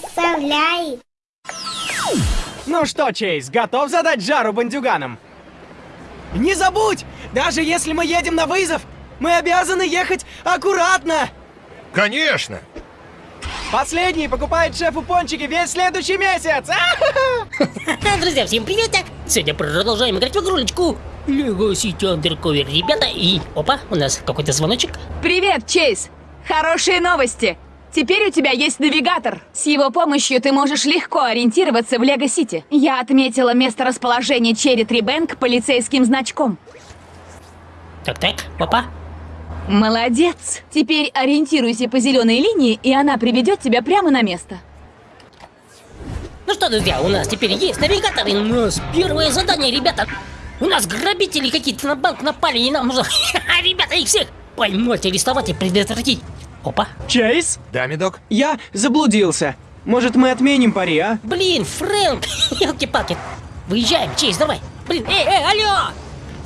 Представляй. Ну что, Чейз, готов задать жару бандюганам? Не забудь, даже если мы едем на вызов, мы обязаны ехать аккуратно. Конечно! Последний покупает шефу пончики весь следующий месяц. Друзья, всем привет! Сегодня продолжаем играть в игрулечку. Lego City Undercover, ребята, и... Опа, у нас какой-то звоночек. Привет, Чейз! Хорошие новости! Теперь у тебя есть навигатор. С его помощью ты можешь легко ориентироваться в Лего-Сити. Я отметила место расположения Черри Трибэнк полицейским значком. Так-так, опа. Молодец! Теперь ориентируйся по зеленой линии, и она приведет тебя прямо на место. Ну что, друзья, у нас теперь есть навигатор, и у нас первое задание, ребята. У нас грабители какие-то на банк напали, и нам нужно, ребята, их всех поймать, арестовать и предотвратить. Опа. Чейз, Да, медок? я заблудился. Может, мы отменим пари, а? Блин, Фрэнк, елки-палки. Выезжаем, Чейз, давай. Блин, эй, эй, алло!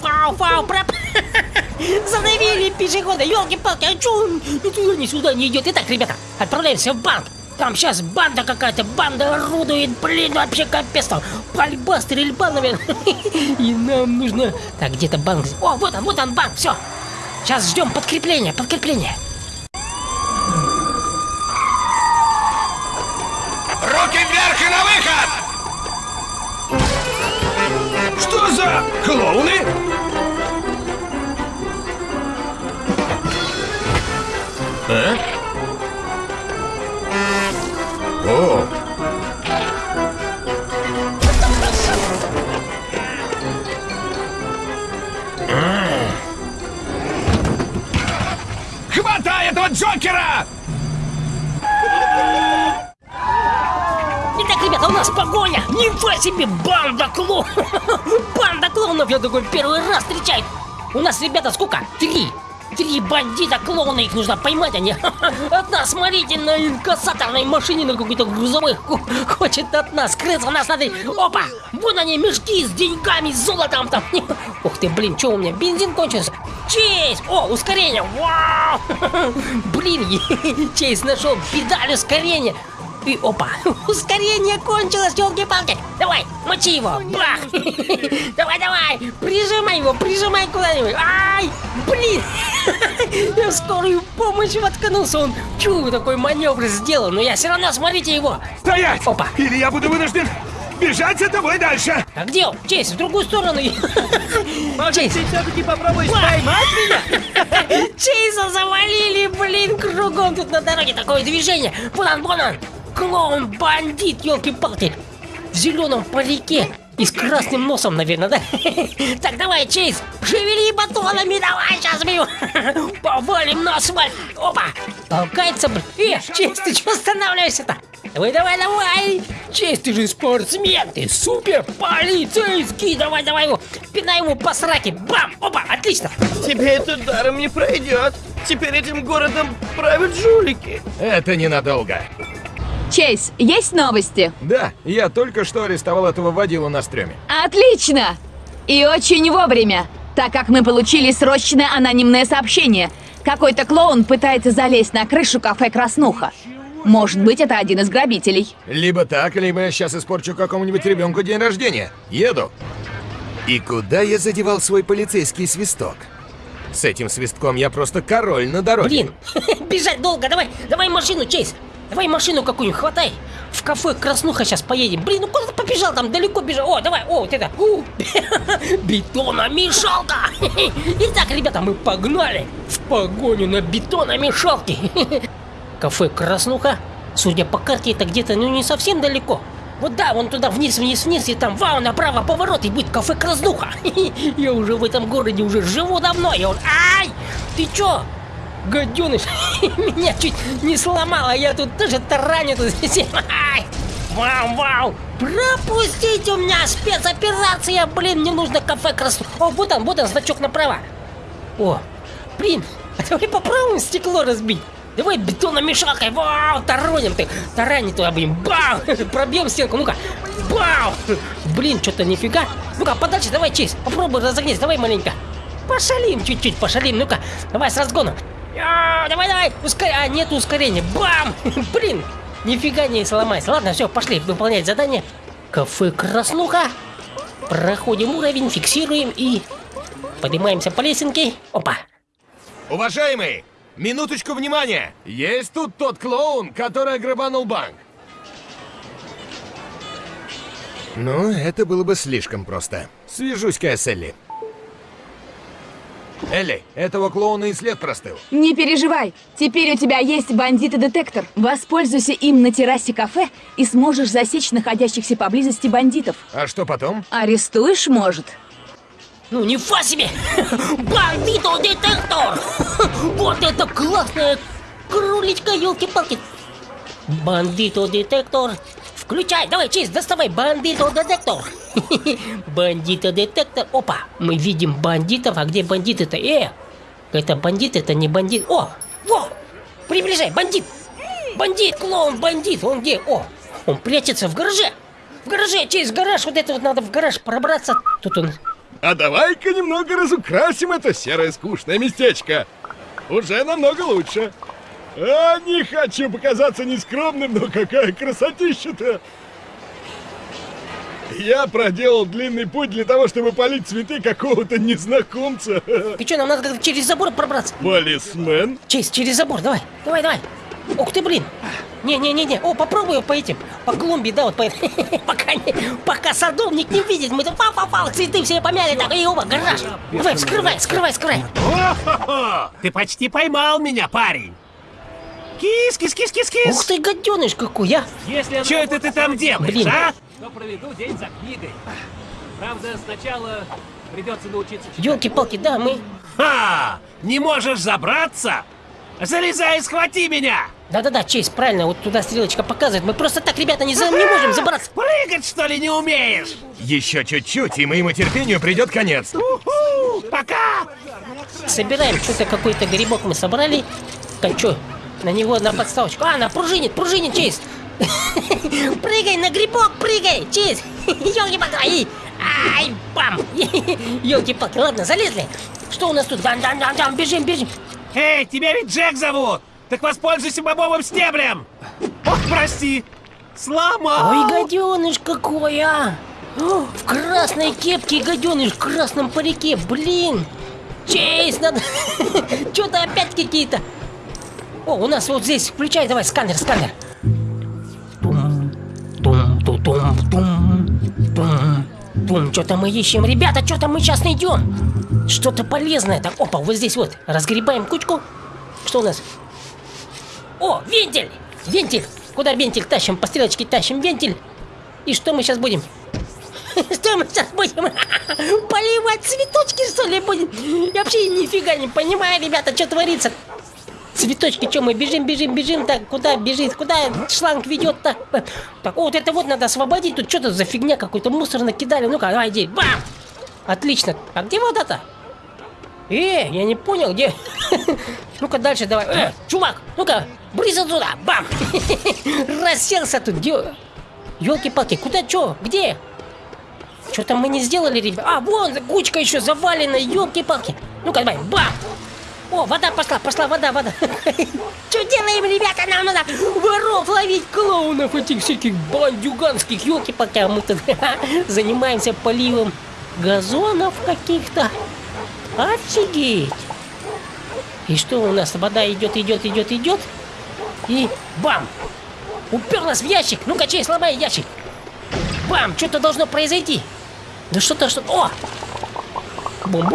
Фау, фау, проп... Задавили пешехода, елки-палки, а чё он ни туда, ни сюда не идет? Итак, ребята, отправляемся в банк. Там сейчас банда какая-то, банда орудует, блин, вообще капец там. Пальба, стрельба, наверное. И нам нужно... Так, где-то банк... О, вот он, вот он банк, все. Сейчас ждем подкрепления, подкрепления. Руки вверх и на выход! Что за клоуны? А? О! Хватай этого Джокера! Итак, ребята, у нас погоня! Нифига себе, банда клоунов! Я такой первый раз встречаю! У нас, ребята, сколько? Три! Три бандита клоуна, их нужно поймать, они от смотрите, на инкассаторной машине, на какой-то грузовой, хо- хочет от нас скрыться, нас надо... Опа! Вон они, мешки с деньгами, с золотом там! Ух ты, блин, что у меня, бензин кончился? Чейз! О, ускорение! Вау! Блин, Чейз нашел педаль ускорения! И опа, ускорение кончилось, елки-палки. Давай, мочи его, бах. Давай, давай, прижимай его, прижимай куда-нибудь. Ай, блин. Я в скорую помощь воткнулся, он чу, такой маневр сделал, но я все равно, смотрите его. Стоять! Опа. Или я буду вынужден бежать за тобой дальше! А где он? Чейз, в другую сторону. Чейз, все-таки попробуешь поймать меня? Чейза завалили, блин, кругом тут на дороге такое движение. Вон он, вон он. Клоун, бандит, елки-палки. В зеленом парике. И с красным носом, наверное, да? Так, давай, Чейз, шевели батонами, давай, сейчас бью. Повалим на асфальт. Опа, толкается, блин. Э, Чейз, ты что останавливаешься-то? Давай, давай, давай! Честь, ты же спортсмен, ты супер полицейский! Давай, давай его! Пинай ему по сраке! Бам! Опа! Отлично! Тебе это даром не пройдет. Теперь этим городом правят жулики. Это ненадолго. Чейз, есть новости? Да, я только что арестовал этого водилу на стреме. Отлично! И очень вовремя, так как мы получили срочное анонимное сообщение. Какой-то клоун пытается залезть на крышу кафе «Краснуха». Может быть, это один из грабителей. Либо так, либо я сейчас испорчу какому-нибудь ребенку день рождения. Еду. И куда я задевал свой полицейский свисток? С этим свистком я просто король на дороге. Блин! Бежать долго! Давай! Давай машину, Чейз! Давай машину какую-нибудь хватай! В кафе Краснуха сейчас поедем. Блин, ну куда ты побежал? Там далеко бежал. О, давай, о, вот это. У, Бетономешалка! Итак, ребята, мы погнали в погоню на бетономешалке. Кафе Краснуха. Судя по карте, это где-то, ну, не совсем далеко. Вот да, вон туда вниз, вниз, вниз, и там, вау, направо поворот, и будет кафе Краснуха. Я уже в этом городе уже живу давно, и он... Ай! Ты чё? Гаденыш, меня чуть не сломало, я тут тоже тараню тут. Ай! Вау, вау! Пропустите у меня спецоперация, блин, мне нужно кафе Краснуха. О, вот он, вот он, значок направо. О, блин, а давай попробуем стекло разбить. Давай бетономешалкой, вау, тараним ты, тараним туда, блин, бау, пробьем стенку, ну-ка, бау, блин, что-то нифига, ну-ка, подальше, давай, Чейз, попробуй разогнись, давай маленько, пошалим чуть-чуть, пошалим, ну-ка, давай с разгона, А, давай, давай, ускоряй, а, нет ускорения, бам, блин, Нифига не сломайся. Ладно, все, пошли выполнять задание. Кафе Краснуха. Проходим уровень, фиксируем и поднимаемся по лесенке. Опа. Уважаемый, минуточку внимания! Есть тут тот клоун, который ограбанул банк. Ну, это было бы слишком просто. Свяжусь-ка с Элли. Элли, этого клоуна и след простыл. Не переживай, теперь у тебя есть бандит-детектор. Воспользуйся им на террасе кафе и сможешь засечь находящихся поблизости бандитов. А что потом? Арестуешь, может? Ну, не фа себе! Бандито-детектор! Вот это классная кроличка, елки-палки! Бандито-детектор! Включай, давай, честь, доставай бандито-детектор! Бандито-детектор, опа! Мы видим бандитов, а где бандиты-то? Э! Это бандит, это не бандит. О! Во! Приближай, бандит! Бандит, клоун, бандит! Он где? О! Он прячется в гараже! В гараже, честь, гараж! Вот это вот надо в гараж пробраться. Тут он А давай-ка немного разукрасим это серое скучное местечко. Уже намного лучше. А, не хочу показаться нескромным, но какая красотища-то! Я проделал длинный путь для того, чтобы полить цветы какого-то незнакомца. Ты что, нам надо через забор пробраться? Полисмен? Честь, через забор, давай, давай, давай. Ух ты, блин. Не-не-не-не, о, попробую по этим, по клумбе, да, вот по пока, не, пока садовник не видит, мы тут пау-пау-пау, цветы все помяли, так, и оба, гараж. Давай, вскрывай, скрывай, скрывай. О-хо-хо! Ты почти поймал меня, парень! Кис, кис, кис, кис, кис! Ух ты, гаденыш какой, а. Если Что это ты там делаешь, Блин. а? То проведу день за книгой. Правда, сначала придется научиться читать. Елки-палки, да, мы... Ха! Не можешь забраться? Залезай и схвати меня! Да-да-да, честь, правильно, вот туда стрелочка показывает. Мы просто так, ребята, не, за... не можем забраться. Прыгать, что ли, не умеешь? Еще чуть-чуть, и моему терпению придет конец. Уху! Пока! Собираем что-то, какой-то грибок мы собрали. Так, что, на него на подставочку. А, на пружинит, пружинит, честь. Прыгай на грибок, прыгай, честь. Елки-палки, ай, бам. Елки-палки, ладно, залезли. Что у нас тут? Дан-дан-дан-дан, бежим, бежим. Эй, тебя ведь Джек зовут! Так воспользуйся бобовым стеблем! Ох, прости! Сломал! Ой, гаденыш какой, а! О, В красной кепке гаденыш, в красном парике, блин! Чейз, надо... Что-то опять какие-то... О, у нас вот здесь, включай, давай, сканер, сканер. Тум, тум, тум. Что-то мы ищем, ребята, что-то мы сейчас найдем. Что-то полезное. Так, опа, вот здесь вот. Разгребаем кучку. Что у нас? О, вентиль! Вентиль! Куда вентиль тащим? По стрелочке тащим вентиль. И что мы сейчас будем? Что мы сейчас будем? Поливать цветочки, что ли, будем? Я вообще нифига не понимаю, ребята, что творится. Цветочки, что мы бежим, бежим, бежим, так, куда бежит, куда шланг ведет-то? Так, о, вот это вот надо освободить, тут что-то за фигня какой-то мусор накидали, ну-ка, давай, иди, бам! Отлично, а где вода-то? Э, я не понял, где? Ну-ка дальше давай. Э, чувак, ну-ка, брысь отсюда, бам! Расселся тут, где? Елки-палки, куда чё? Где? Что-то мы не сделали, ребят. А, вон, кучка еще завалена, елки-палки. Ну-ка, давай, бам! О, вода пошла, пошла вода, вода. Что делаем, ребята? Нам надо воров ловить, клоунов этих всяких бандюганских, елки-палки. А мы тут занимаемся поливом газонов каких-то. Офигеть! И что у нас? Вода идет, идет, идет, идет. И бам! Уперлась в ящик. Ну-ка, чей, сломай ящик. Бам! Что-то должно произойти. Да что-то, что О! Бум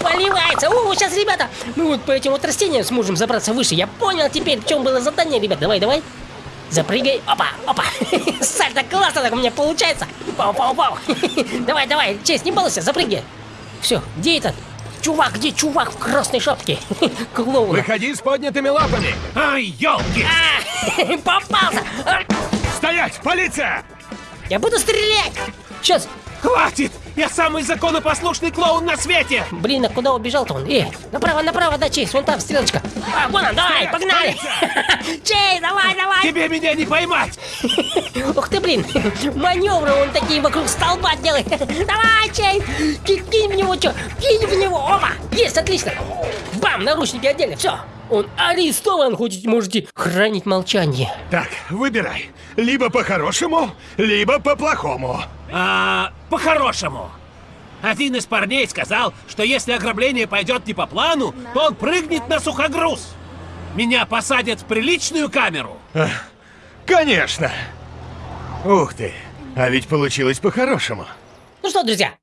Поливается! О, сейчас, ребята, мы вот по этим вот растениям сможем забраться выше. Я понял теперь, в чем было задание, ребят. Давай, давай. Запрыгай. Опа, опа. Сальто классно так у меня получается. Пау, пау, пау. Давай, давай, честь, не балуйся, запрыгай. Все, где этот? Чувак, где чувак в красной шапке? Клоун. Выходи с поднятыми лапами. Ай, елки! А, попался! Стоять, полиция! Я буду стрелять! Сейчас! Хватит! Я самый законопослушный клоун на свете! Блин, а куда убежал-то он? Э, направо, направо, да, Чейз, вон там стрелочка. А, вон он, давай, погнали! Чейз, давай, давай! Тебе меня не поймать! Ух ты, блин, маневры он такие вокруг столба делает. Давай, Чейз, кинь, в него, что? Кинь в него, опа! Есть, отлично! Бам, наручники одели, все. Он арестован, хоть можете хранить молчание. Так, выбирай. Либо по-хорошему, либо по-плохому. А, по-хорошему. Один из парней сказал, что если ограбление пойдет не по плану, то он прыгнет на сухогруз. Меня посадят в приличную камеру. Конечно. Ух ты, а ведь получилось по-хорошему. Ну что, друзья,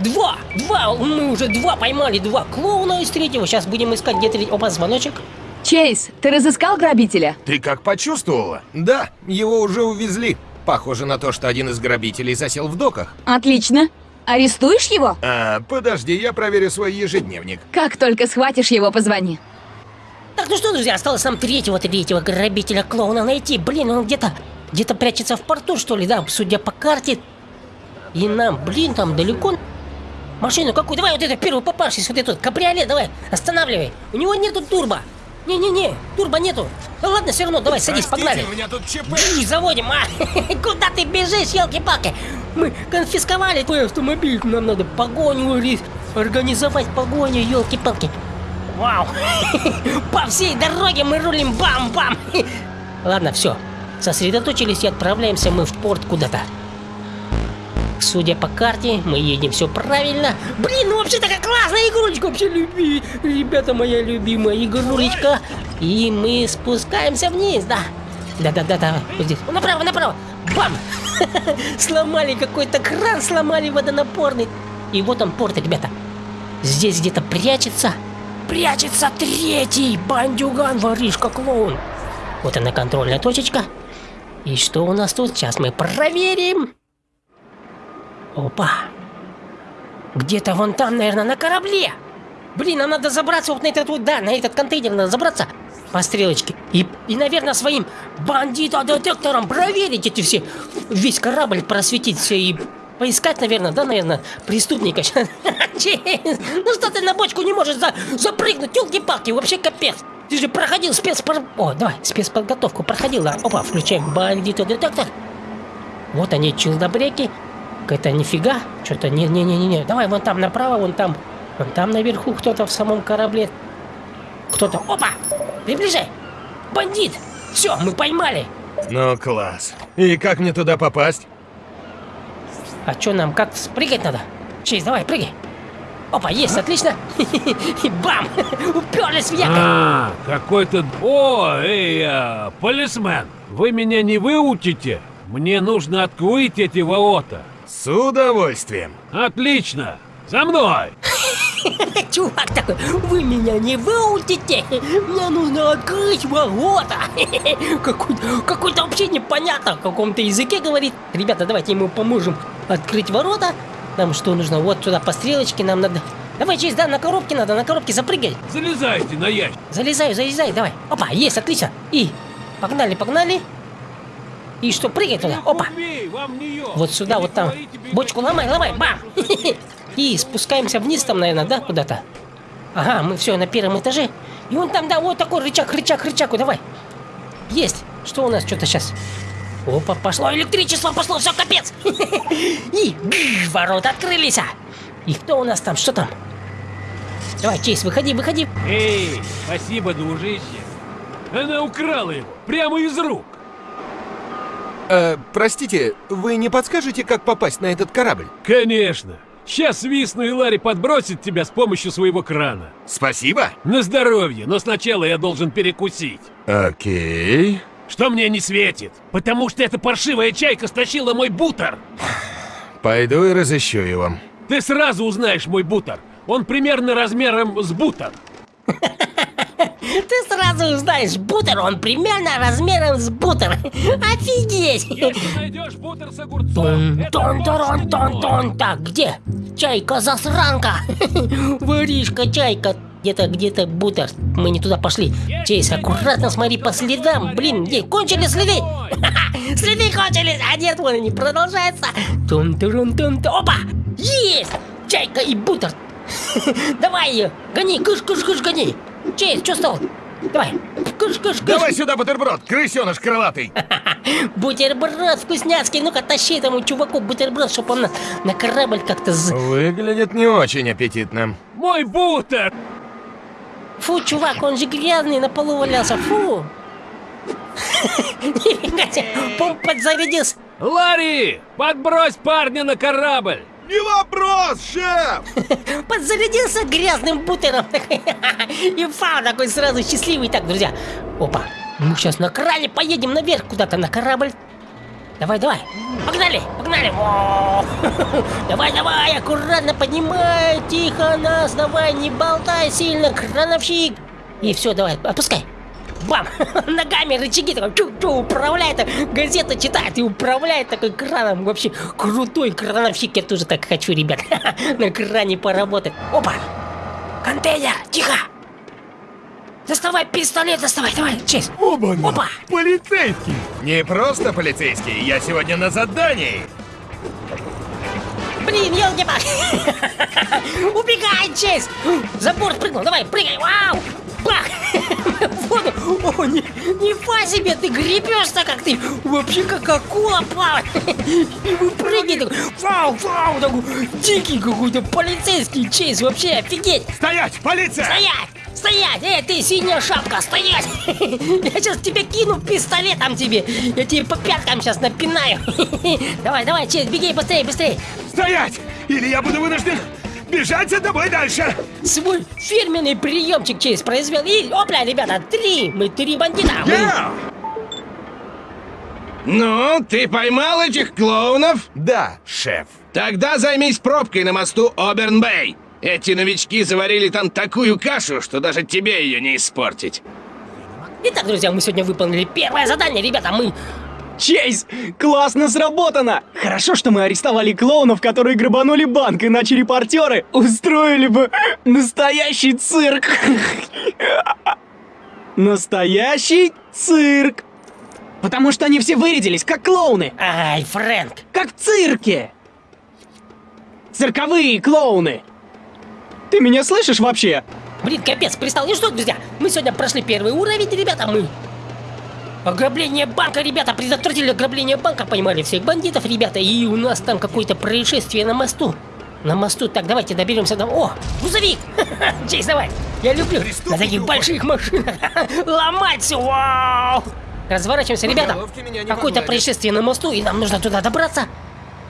два, два, мы уже два поймали, два клоуна из третьего. Сейчас будем искать где третий. Опа, звоночек. Чейз, ты разыскал грабителя? Ты как почувствовала? Да, его уже увезли. Похоже на то, что один из грабителей засел в доках. Отлично. Арестуешь его? А, подожди, я проверю свой ежедневник. Как только схватишь его, позвони. Так, ну что, друзья, осталось нам третьего, третьего грабителя клоуна найти. Блин, он где-то, где-то прячется в порту, что ли, да, судя по карте. И нам, блин, там далеко. Машину какую? Давай вот это первый попавшийся, вот этот кабриолет, давай, останавливай. У него нету турбо. Не-не-не, турбо нету. Да ладно, все равно, давай, садись, погнали. у меня тут ЧП. И заводим, а? Куда ты бежишь, елки-палки? Мы конфисковали твой автомобиль, нам надо погоню организовать погоню, елки-палки. Вау! По всей дороге мы рулим бам-бам! Ладно, все. Сосредоточились и отправляемся мы в порт куда-то. Судя по карте, мы едем все правильно. Блин, ну вообще такая классная игрулечка, вообще люби. Ребята, моя любимая игрулечка. И мы спускаемся вниз, да. Да-да-да-да, вот здесь. О, Направо, направо. Бам! Сломали какой-то кран, сломали водонапорный. И вот он порт, ребята. Здесь где-то прячется. Прячется третий бандюган, воришка, клоун. Вот она контрольная точечка. И что у нас тут? Сейчас мы проверим. Опа. Где-то вон там, наверное, на корабле. Блин, нам надо забраться вот на этот вот, да, на этот контейнер надо забраться по стрелочке. И, и наверное, своим бандитодетектором проверить эти все, весь корабль просветить все и поискать, наверное, да, наверное, преступника. Ну что ты на бочку не можешь за, запрыгнуть, елки-палки, вообще капец. Ты же проходил спецпор... О, давай, спецподготовку проходил. да. Опа, включаем бандитодетектор. Вот они, челдобреки. Это нифига. Что-то не-не-не-не. Давай вон там направо, вон там. Вон там наверху кто-то в самом корабле. Кто-то. Опа! Приближай! Бандит! Все, мы поймали! Ну, класс. И как мне туда попасть? А что нам, как прыгать надо? Чейз, давай, прыгай! Опа, есть, отлично! И бам! Уперлись в якорь! А, какой-то... О, эй, а, полисмен, вы меня не выучите? Мне нужно открыть эти ворота. С удовольствием. Отлично! За мной! Чувак такой, вы меня не выучите! Мне нужно открыть ворота! Какой-то какой вообще непонятно, в каком-то языке говорит. Ребята, давайте ему поможем открыть ворота. Нам что нужно? Вот сюда по стрелочке нам надо... Давай, Чейз, да, на коробке надо, на коробке запрыгай. Залезайте на ящик. Залезаю, залезай, давай. Опа, есть, отлично. И погнали, погнали. И что, прыгай туда. Опа. Вот сюда, вот там. Бочку ломай, ломай, бам! И спускаемся вниз там, наверное, да, куда-то? Ага, мы все на первом этаже. И вон там, да, вот такой рычаг, рычаг, рычаг, давай. Есть. Что у нас что-то сейчас? Опа, пошло электричество, пошло, все, капец. И ворота открылись. а. И кто у нас там, что там? Давай, Чейз, выходи, выходи. Эй, спасибо, дружище. Она украла его прямо из рук. Э, простите, вы не подскажете, как попасть на этот корабль? Конечно. Сейчас свистну и Ларри подбросит тебя с помощью своего крана. Спасибо. На здоровье, но сначала я должен перекусить. Окей. Что мне не светит? Потому что эта паршивая чайка стащила мой бутер. Пойду и разыщу его. Ты сразу узнаешь мой бутер. Он примерно размером с бутер. Ты сразу узнаешь, бутер, он примерно размером с бутер. Офигеть! Если найдешь бутер с огурцом, Тон, тон, тон, тон. Так, где? Чайка-засранка. Воришка, чайка. Где-то, где-то бутер. Мы не туда пошли. Чейз, аккуратно смотри по следам. Блин, где? Кончили следы? Следы кончились. А нет, вон они продолжаются. тун тун тун Опа! Есть! Чайка и бутер. Давай ее. Гони, кыш, кыш, кыш, гони. Чейз, что стал? Давай. Кыш, кыш, кыш. Давай сюда бутерброд, крысеныш крылатый. Бутерброд вкусняцкий, ну-ка тащи этому чуваку бутерброд, чтобы он на, на корабль как-то з... Выглядит не очень аппетитно. Мой бутер! Фу, чувак, он же грязный, на полу валялся, фу. Нифига себе, помп подзарядился. Ларри, подбрось парня на корабль! Не вопрос, шеф! Подзарядился грязным бутером. И фау такой сразу счастливый. Так, друзья, опа, мы сейчас на кране поедем наверх куда-то на корабль. Давай, давай, погнали, погнали. Давай, давай, аккуратно поднимай, тихо нас, давай, не болтай сильно, крановщик. И все, давай, опускай. Бам! Ногами рычаги такой чу-чу управляет, газета читает и управляет такой краном. Вообще крутой крановщик, я тоже так хочу, ребят. На кране поработать. Опа! Контейнер, тихо! Доставай пистолет, доставай, давай, честь. Оба! Опа! Полицейский! Не просто полицейский, я сегодня на задании. Блин, елки Убегай, честь! За борт прыгнул, давай, прыгай, вау! Бах! Воду! О, не, нифига себе, ты гребешь-то как ты! Вообще как акула плавает! И выпрыгивает такой, вау, вау, такой дикий какой-то полицейский чейз, вообще офигеть! Стоять! Полиция! Стоять! Стоять! Эй, ты синяя шапка, стоять! Я сейчас тебе кину пистолетом тебе! Я тебе по пяткам сейчас напинаю! Давай, давай, честь, беги быстрее, быстрее! Стоять! Или я буду вынужден бежать за тобой дальше! Свой фирменный приемчик честь произвел. И, опля, ребята, три! Мы три бандита! Мы- Ну, ты поймал этих клоунов? Да, шеф. Тогда займись пробкой на мосту Оберн-Бэй. Эти новички заварили там такую кашу, что даже тебе ее не испортить. Итак, друзья, мы сегодня выполнили первое задание, ребята, мы... Чейз, классно сработано! Хорошо, что мы арестовали клоунов, которые грабанули банк, иначе репортеры устроили бы настоящий цирк. Настоящий цирк. Потому что они все вырядились, как клоуны, Ай, Фрэнк, как в цирке. Цирковые клоуны. Ты меня слышишь вообще? блин, капец, пристал. Ну что, друзья, мы сегодня прошли первый уровень, ребята, мы... Ограбление банка, ребята, предотвратили ограбление банка, поймали всех бандитов, ребята, и у нас там какое-то происшествие на мосту. На мосту, так, давайте доберемся до... О, грузовик! Чейз, давай! Я люблю на таких больших машинах ломать все, вау! Разворачиваемся, ребята! Какое-то происшествие на мосту, и нам нужно туда добраться.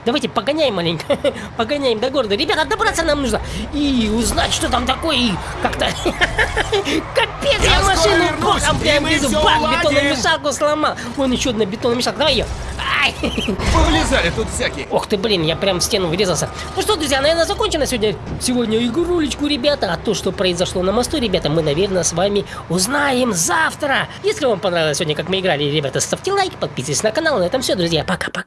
Давайте погоняем маленько, погоняем до города. Ребята, добраться нам нужно и узнать, что там такое, и как-то... Капец, я машину боком прям везу, бах, бетономешалку сломал. Вон еще одна бетономешалка, давай ее. Ай! Повылезали тут всякие. Ох ты, блин, я прям в стену врезался. Ну что, друзья, наверное, закончено сегодня, сегодня игрулечку, ребята. А то, что произошло на мосту, ребята, мы, наверное, с вами узнаем завтра. Если вам понравилось сегодня, как мы играли, ребята, ставьте лайк, подписывайтесь на канал. На этом все, друзья. Пока-пока.